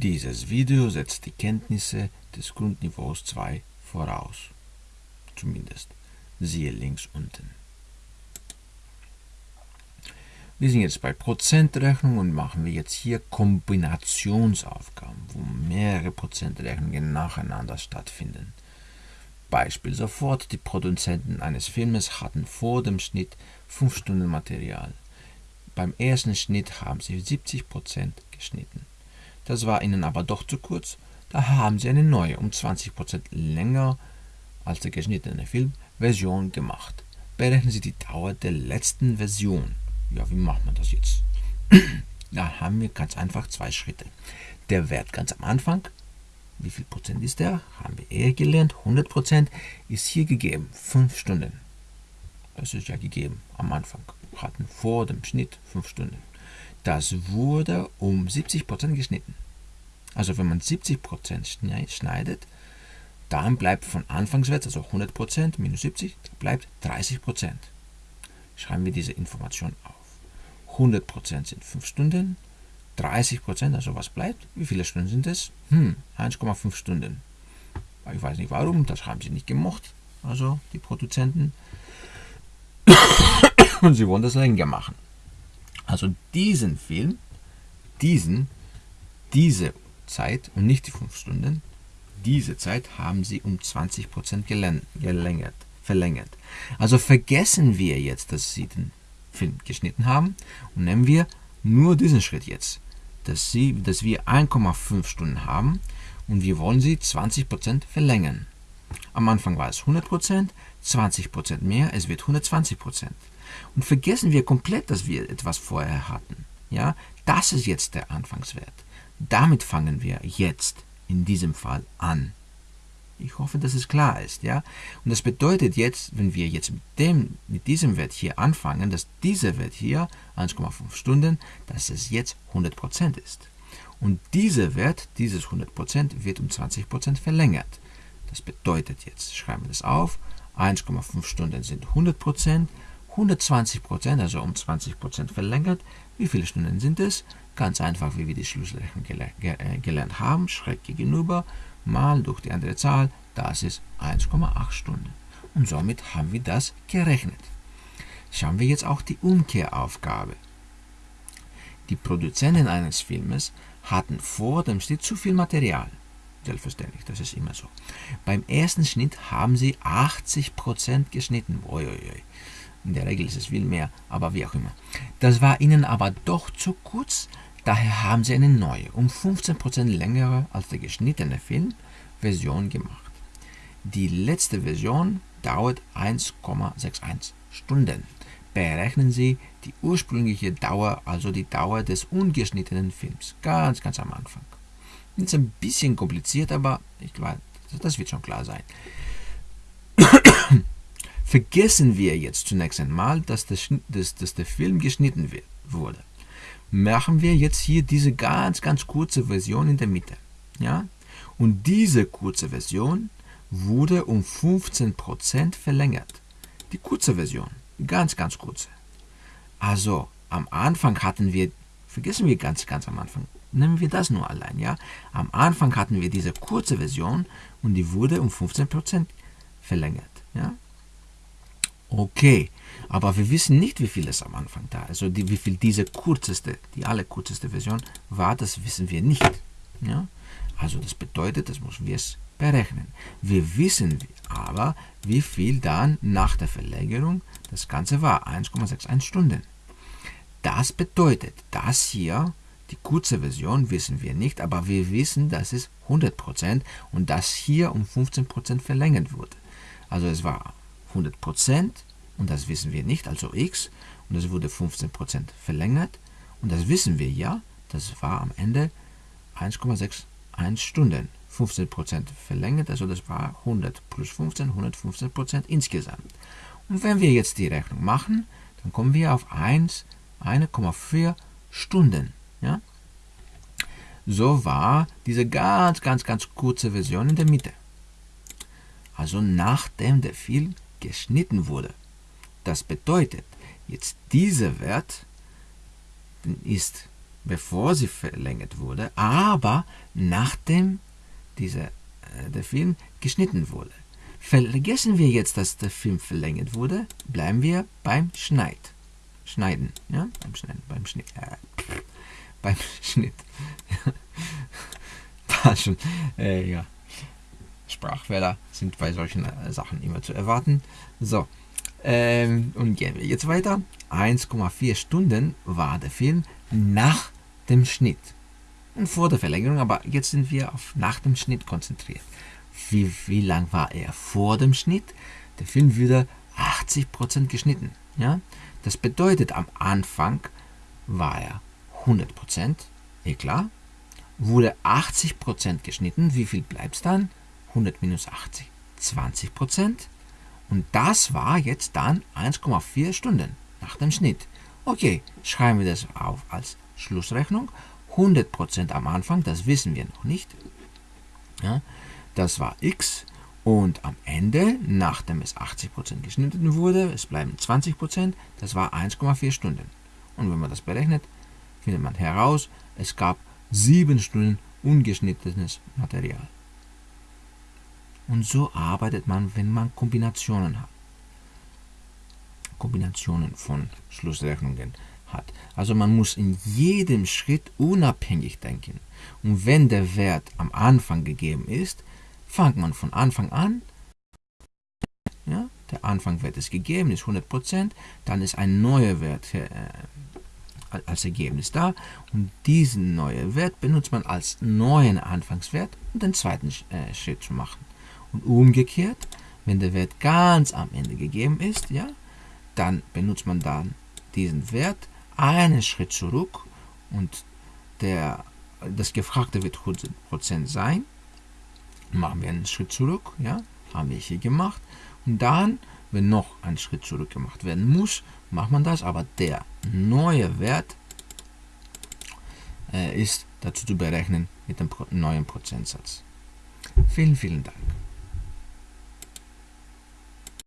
Dieses Video setzt die Kenntnisse des Grundniveaus 2 voraus. Zumindest. Siehe links unten. Wir sind jetzt bei Prozentrechnung und machen wir jetzt hier Kombinationsaufgaben, wo mehrere Prozentrechnungen nacheinander stattfinden. Beispiel sofort, die Produzenten eines Filmes hatten vor dem Schnitt 5 Stunden Material. Beim ersten Schnitt haben sie 70% geschnitten. Das war ihnen aber doch zu kurz, da haben sie eine neue, um 20% länger als der geschnittene Film, Version gemacht. Berechnen Sie die Dauer der letzten Version. Ja, wie macht man das jetzt? da haben wir ganz einfach zwei Schritte. Der Wert ganz am Anfang, wie viel Prozent ist der? Haben wir eher gelernt. 100 Prozent ist hier gegeben. 5 Stunden. Das ist ja gegeben am Anfang. Wir hatten vor dem Schnitt 5 Stunden. Das wurde um 70 Prozent geschnitten. Also wenn man 70 Prozent schneidet, dann bleibt von Anfangswert, also 100 Prozent minus 70, bleibt 30 Prozent. Schreiben wir diese Information auf. 100% sind 5 Stunden, 30%, also was bleibt? Wie viele Stunden sind es? Hm, 1,5 Stunden. Ich weiß nicht warum, das haben sie nicht gemocht, also die Produzenten. Und sie wollen das länger machen. Also diesen Film, diesen, diese Zeit und nicht die 5 Stunden, diese Zeit haben sie um 20% gelängert, verlängert. Also vergessen wir jetzt, dass sie den Film geschnitten haben und nehmen wir nur diesen Schritt jetzt, dass, sie, dass wir 1,5 Stunden haben und wir wollen sie 20% verlängern. Am Anfang war es 100%, 20% mehr, es wird 120%. Und vergessen wir komplett, dass wir etwas vorher hatten. Ja, das ist jetzt der Anfangswert. Damit fangen wir jetzt in diesem Fall an. Ich hoffe, dass es klar ist, ja. Und das bedeutet jetzt, wenn wir jetzt mit, dem, mit diesem Wert hier anfangen, dass dieser Wert hier, 1,5 Stunden, dass es jetzt 100% ist. Und dieser Wert, dieses 100%, wird um 20% verlängert. Das bedeutet jetzt, schreiben wir das auf, 1,5 Stunden sind 100%, 120%, also um 20% verlängert. Wie viele Stunden sind es? Ganz einfach, wie wir die Schlussrechnung äh, gelernt haben, schräg gegenüber mal durch die andere Zahl, das ist 1,8 Stunden. Und somit haben wir das gerechnet. Schauen wir jetzt auch die Umkehraufgabe. Die Produzenten eines Filmes hatten vor dem Schnitt zu viel Material. Selbstverständlich, das ist immer so. Beim ersten Schnitt haben sie 80% geschnitten. Uiuiui. In der Regel ist es viel mehr, aber wie auch immer. Das war ihnen aber doch zu kurz, Daher haben sie eine neue, um 15% längere als der geschnittene Film, Version gemacht. Die letzte Version dauert 1,61 Stunden. Berechnen Sie die ursprüngliche Dauer, also die Dauer des ungeschnittenen Films, ganz, ganz am Anfang. Ist ein bisschen kompliziert, aber ich glaube, das wird schon klar sein. Vergessen wir jetzt zunächst einmal, dass, das, dass, dass der Film geschnitten wird, wurde machen wir jetzt hier diese ganz, ganz kurze Version in der Mitte. Ja? Und diese kurze Version wurde um 15% verlängert. Die kurze Version, ganz, ganz kurze. Also am Anfang hatten wir, vergessen wir ganz, ganz am Anfang, nehmen wir das nur allein. Ja? Am Anfang hatten wir diese kurze Version und die wurde um 15% verlängert. Ja? Okay, aber wir wissen nicht, wie viel es am Anfang da ist. Also die, wie viel diese kürzeste, die allerkürzeste Version war, das wissen wir nicht. Ja? Also das bedeutet, das müssen wir es berechnen. Wir wissen aber, wie viel dann nach der Verlängerung das Ganze war. 1,61 Stunden. Das bedeutet, das hier, die kurze Version wissen wir nicht, aber wir wissen, dass es 100% und das hier um 15% verlängert wurde. Also es war 100% und das wissen wir nicht, also x, und das wurde 15% verlängert und das wissen wir ja, das war am Ende 1,61 Stunden. 15% verlängert, also das war 100 plus 15, 115% insgesamt. Und wenn wir jetzt die Rechnung machen, dann kommen wir auf 1, 1,4 Stunden. Ja? So war diese ganz, ganz, ganz kurze Version in der Mitte. Also nachdem der Film geschnitten wurde. Das bedeutet, jetzt dieser Wert ist bevor sie verlängert wurde, aber nachdem dieser, äh, der Film geschnitten wurde. Vergessen wir jetzt, dass der Film verlängert wurde, bleiben wir beim Schneid. Schneiden, ja, beim Schneiden, beim Schnitt, äh, beim Schnitt. War schon, äh, ja. Sprachfehler sind bei solchen äh, Sachen immer zu erwarten. So, ähm, und gehen wir jetzt weiter. 1,4 Stunden war der Film nach dem Schnitt. Und vor der Verlängerung, aber jetzt sind wir auf nach dem Schnitt konzentriert. Wie, wie lang war er vor dem Schnitt? Der Film wurde 80% geschnitten. Ja? Das bedeutet, am Anfang war er 100%, eh klar. Wurde 80% geschnitten, wie viel bleibt es dann? 100 minus 80, 20%. Und das war jetzt dann 1,4 Stunden nach dem Schnitt. Okay, schreiben wir das auf als Schlussrechnung. 100% am Anfang, das wissen wir noch nicht. Ja, das war x und am Ende, nachdem es 80% geschnitten wurde, es bleiben 20%, das war 1,4 Stunden. Und wenn man das berechnet, findet man heraus, es gab 7 Stunden ungeschnittenes Material. Und so arbeitet man, wenn man Kombinationen hat. Kombinationen von Schlussrechnungen hat. Also man muss in jedem Schritt unabhängig denken. Und wenn der Wert am Anfang gegeben ist, fängt man von Anfang an. Ja, der Anfangwert ist gegeben, ist 100%, dann ist ein neuer Wert äh, als Ergebnis da und diesen neuen Wert benutzt man als neuen Anfangswert, um den zweiten äh, Schritt zu machen. Und umgekehrt, wenn der Wert ganz am Ende gegeben ist, ja, dann benutzt man dann diesen Wert einen Schritt zurück und der, das Gefragte wird 100% sein. Machen wir einen Schritt zurück, ja, haben wir hier gemacht. Und dann, wenn noch ein Schritt zurück gemacht werden muss, macht man das, aber der neue Wert äh, ist dazu zu berechnen mit dem neuen Prozentsatz. Vielen, vielen Dank.